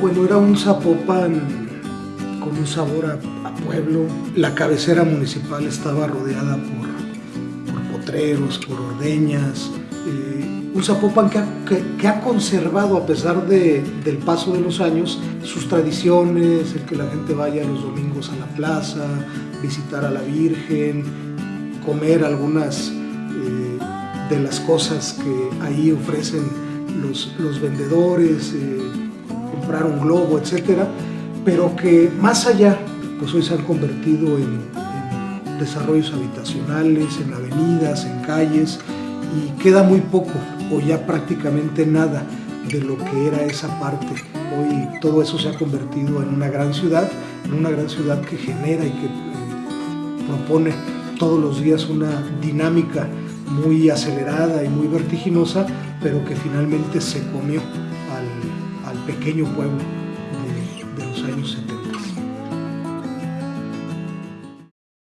Bueno, era un Zapopan con un sabor a, pueblo. La cabecera municipal estaba rodeada por, por potreros, por ordeñas. eh, un Zapopan que ha, que ha conservado, a pesar de- del paso de los años, sus tradiciones, el que la gente vaya los domingos a la plaza, visitar a la Virgen, comer algunas eh, de las cosas que ahí ofrecen los, los vendedores, eh, comprar un globo, etcétera, pero que más allá, pues hoy se han convertido en, desarrollos habitacionales, en avenidas, en calles, y queda muy poco, o ya prácticamente nada, de lo que era esa parte. Hoy todo eso se ha convertido en una gran ciudad, en una gran ciudad que genera y que eh, propone todos los días una dinámica muy acelerada y muy vertiginosa, pero que finalmente se comió al, al pequeño pueblo de, de los años 70.